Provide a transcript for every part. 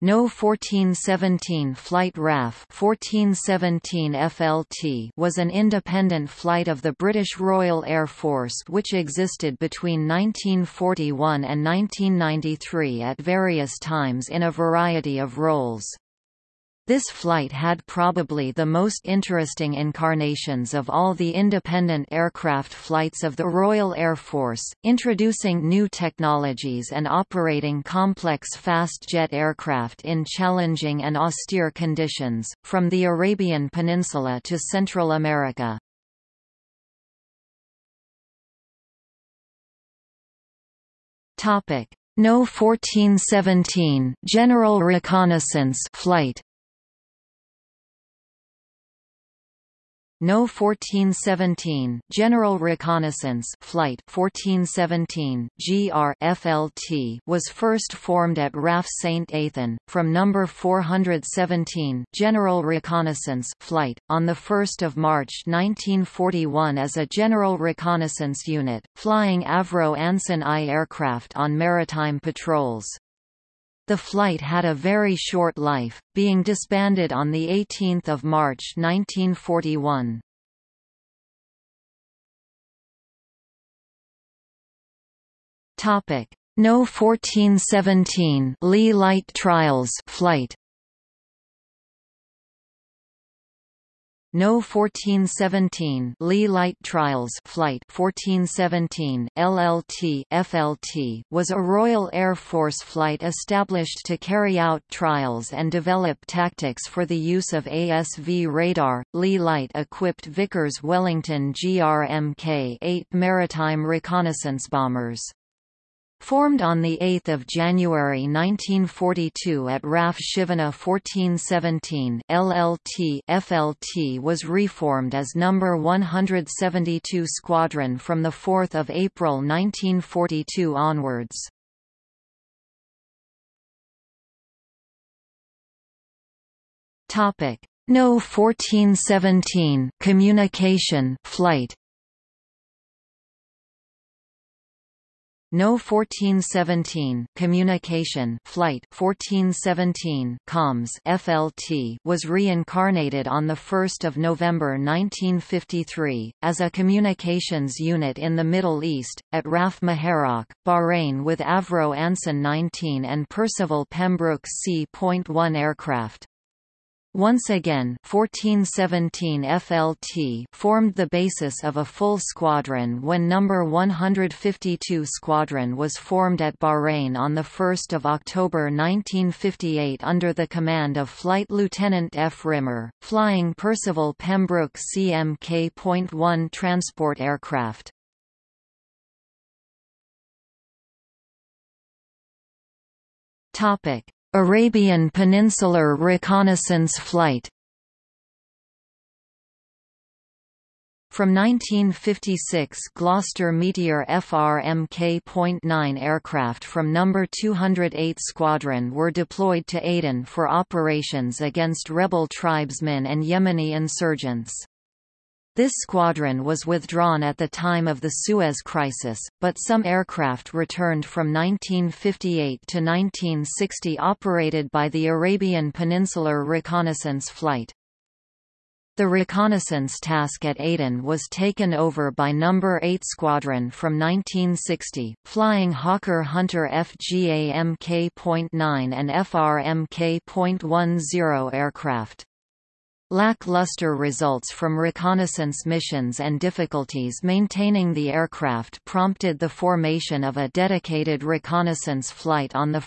No 1417 Flight RAF 1417 FLT was an independent flight of the British Royal Air Force which existed between 1941 and 1993 at various times in a variety of roles. This flight had probably the most interesting incarnations of all the independent aircraft flights of the Royal Air Force, introducing new technologies and operating complex fast jet aircraft in challenging and austere conditions, from the Arabian Peninsula to Central America. No 1417 General Reconnaissance flight No 1417 General Reconnaissance Flight 1417 GR FLT was first formed at RAF St Athan. From number 417 General Reconnaissance Flight on the 1st of March 1941 as a General Reconnaissance unit flying Avro Anson I aircraft on maritime patrols. The flight had a very short life, being disbanded on 18 March 1941. No 1417 Leigh Light Trials flight No 1417 Leigh Light Trials Flight 1417 LLT FLT was a Royal Air Force flight established to carry out trials and develop tactics for the use of ASV radar, Leigh Light-equipped Vickers Wellington GRMK-8 maritime reconnaissance bombers. Formed on 8 January 1942 at RAF Chivenor 1417 LLT FLT was reformed as No. 172 Squadron from 4 April 1942 onwards. No 1417 communication flight No 1417 Communication Flight 1417 Comms FLT was reincarnated on 1 November 1953, as a communications unit in the Middle East, at RAF Muharraq, Bahrain with Avro Anson 19 and Percival Pembroke C.1 aircraft. Once again 1417 FLT formed the basis of a full squadron when No. 152 Squadron was formed at Bahrain on 1 October 1958 under the command of Flight Lieutenant F. Rimmer, flying Percival Pembroke CMK.1 transport aircraft. Topic Arabian Peninsular Reconnaissance Flight From 1956 Gloster Meteor FRMK.9 aircraft from No. 208 Squadron were deployed to Aden for operations against rebel tribesmen and Yemeni insurgents. This squadron was withdrawn at the time of the Suez Crisis, but some aircraft returned from 1958 to 1960 operated by the Arabian Peninsular Reconnaissance Flight. The reconnaissance task at Aden was taken over by No. 8 Squadron from 1960, flying Hawker Hunter FGA Mk.9 and FR Mk.10 aircraft. Lackluster results from reconnaissance missions and difficulties maintaining the aircraft prompted the formation of a dedicated reconnaissance flight on 1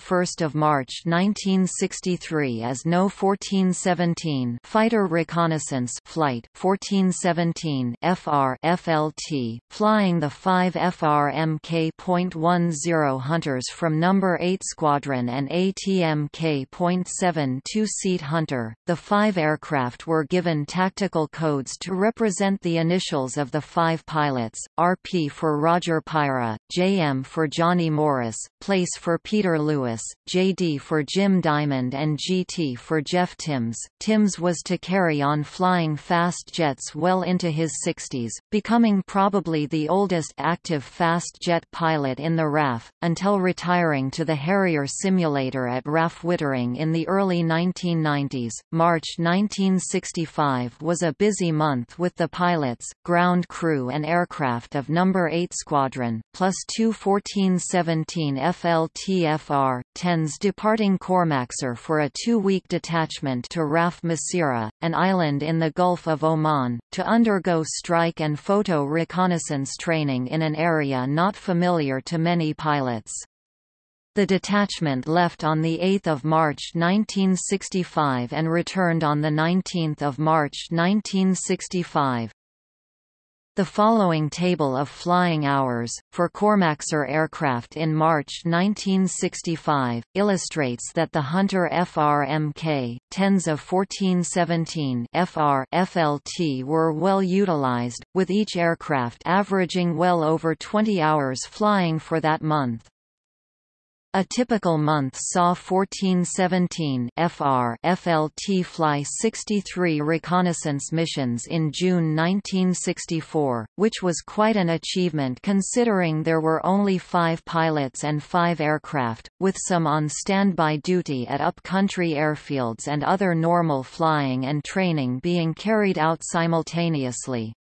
March 1963 as No. 1417 Fighter Reconnaissance Flight 1417 FR FLT, flying the five FR Mk.10 Hunters from No. 8 Squadron and ATMK.7 two-seat Hunter. The five aircraft were given tactical codes to represent the initials of the five pilots, RP for Roger Pyra, JM for Johnny Morris, Place for Peter Lewis, JD for Jim Diamond and GT for Jeff Timms. Timms was to carry on flying fast jets well into his 60s, becoming probably the oldest active fast jet pilot in the RAF, until retiring to the Harrier simulator at RAF Wittering in the early 1990s. March 1965 was a busy month with the pilots, ground crew and aircraft of No. 8 Squadron, plus two 1417 FLTFR, 10s departing Khormaksar for a two-week detachment to Raf Masirah, an island in the Gulf of Oman, to undergo strike and photo reconnaissance training in an area not familiar to many pilots. The detachment left on 8 March 1965 and returned on 19 March 1965. The following table of flying hours, for Khormaksar aircraft in March 1965, illustrates that the Hunter FR-Mk, 10s of 1417 FR FLT were well utilized, with each aircraft averaging well over 20 hours flying for that month. A typical month saw 1417 FR FLT fly 63 reconnaissance missions in June 1964, which was quite an achievement considering there were only five pilots and five aircraft, with some on standby duty at up-country airfields and other normal flying and training being carried out simultaneously.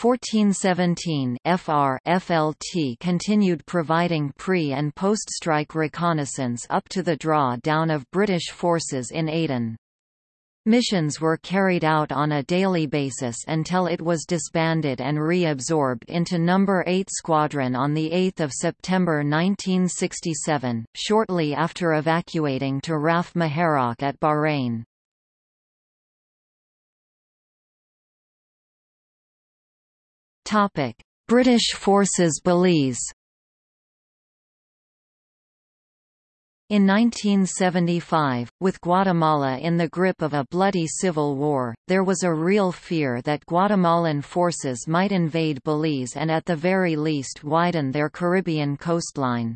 1417 FR FLT continued providing pre- and post-strike reconnaissance up to the draw-down of British forces in Aden. Missions were carried out on a daily basis until it was disbanded and reabsorbed into No. 8 Squadron on 8 September 1967, shortly after evacuating to RAF Muharraq at Bahrain. British Forces Belize. In 1975, with Guatemala in the grip of a bloody civil war, there was a real fear that Guatemalan forces might invade Belize and at the very least widen their Caribbean coastline.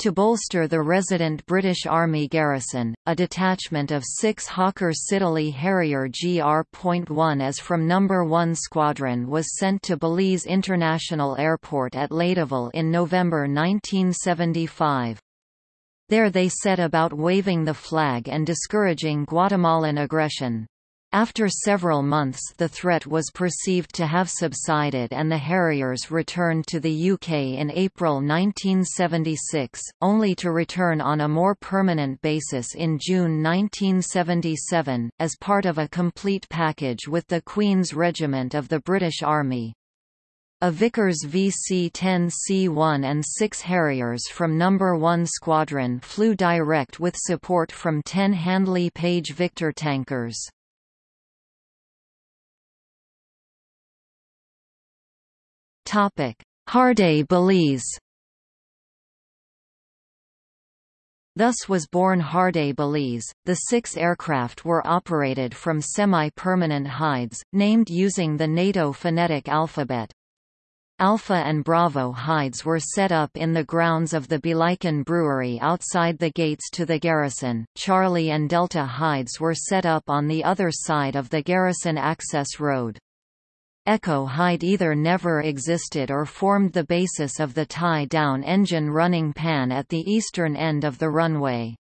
To bolster the resident British Army garrison, a detachment of six Hawker Siddeley Harrier GR.1 as from No. 1 Squadron was sent to Belize International Airport at Ladyville in November 1975. There they set about waving the flag and discouraging Guatemalan aggression. After several months the threat was perceived to have subsided and the Harriers returned to the UK in April 1976, only to return on a more permanent basis in June 1977, as part of a complete package with the Queen's Regiment of the British Army. A Vickers VC-10C1 and six Harriers from No. 1 Squadron flew direct with support from 10 Handley Page Victor tankers. HarDet Belize Thus was born HarDet Belize. The six aircraft were operated from semi-permanent hides, named using the NATO phonetic alphabet. Alpha and Bravo hides were set up in the grounds of the Belikin Brewery outside the gates to the garrison. Charlie and Delta hides were set up on the other side of the garrison access road. Echo hide either never existed or formed the basis of the tie-down engine running pan at the eastern end of the runway.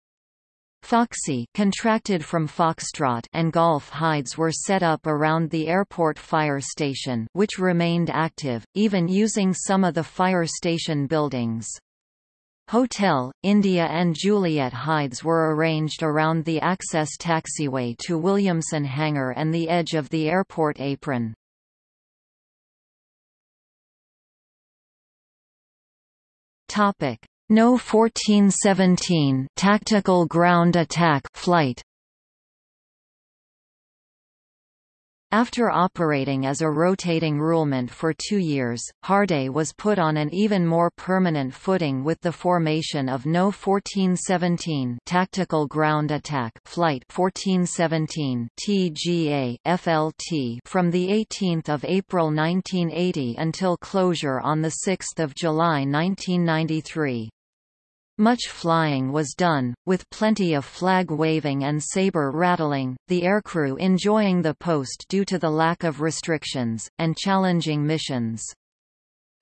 Foxy contracted from Foxtrot and Golf hides were set up around the airport fire station which remained active, even using some of the fire station buildings. Hotel, India and Juliet hides were arranged around the access taxiway to Williamson Hangar and the edge of the airport apron. Topic: No 1417 Tactical Ground Attack flight. After operating as a rotating roulement for two years, HarDet was put on an even more permanent footing with the formation of No. 1417 Tactical Ground Attack Flight 1417 TGA FLT from 18 April 1980 until closure on 6 July 1993. Much flying was done, with plenty of flag waving and saber rattling, the aircrew enjoying the post due to the lack of restrictions, and challenging missions.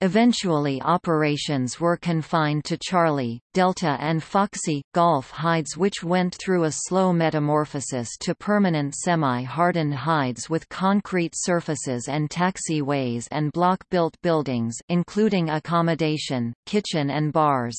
Eventually operations were confined to Charlie, Delta and Foxy, Golf hides which went through a slow metamorphosis to permanent semi-hardened hides with concrete surfaces and taxiways and block-built buildings including accommodation, kitchen and bars.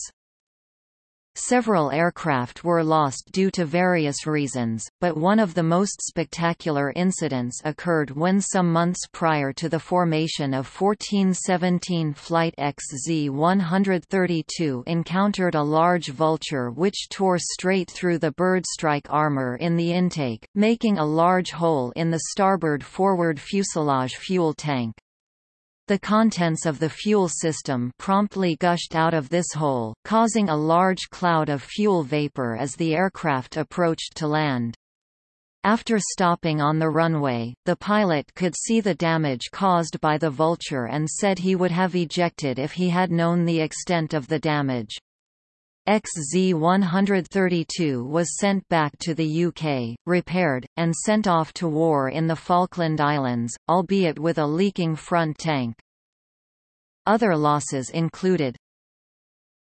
Several aircraft were lost due to various reasons, but one of the most spectacular incidents occurred when some months prior to the formation of 1417 Flight XZ-132 encountered a large vulture which tore straight through the bird strike armor in the intake, making a large hole in the starboard forward fuselage fuel tank. The contents of the fuel system promptly gushed out of this hole, causing a large cloud of fuel vapor as the aircraft approached to land. After stopping on the runway, the pilot could see the damage caused by the Vulture and said he would have ejected if he had known the extent of the damage. XZ-132 was sent back to the UK, repaired, and sent off to war in the Falkland Islands, albeit with a leaking front tank. Other losses included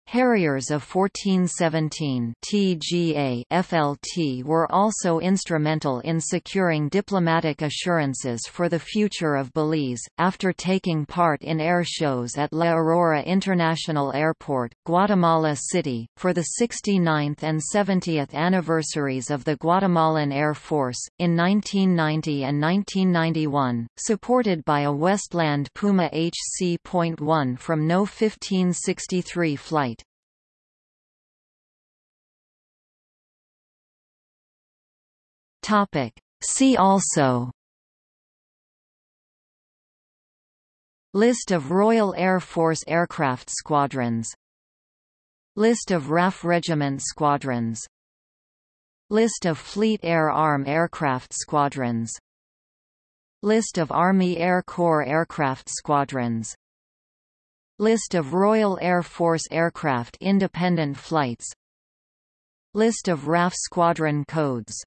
Harriers of 1417 TGA FLT were also instrumental in securing diplomatic assurances for the future of Belize, after taking part in air shows at La Aurora International Airport, Guatemala City, for the 69th and 70th anniversaries of the Guatemalan Air Force, in 1990 and 1991, supported by a Westland Puma HC.1 from No 1563 flight. Topic. See also. List of Royal Air Force aircraft squadrons. List of RAF Regiment squadrons. List of Fleet Air Arm aircraft squadrons. List of Army Air Corps aircraft squadrons. List of Royal Air Force aircraft independent flights. List of RAF squadron codes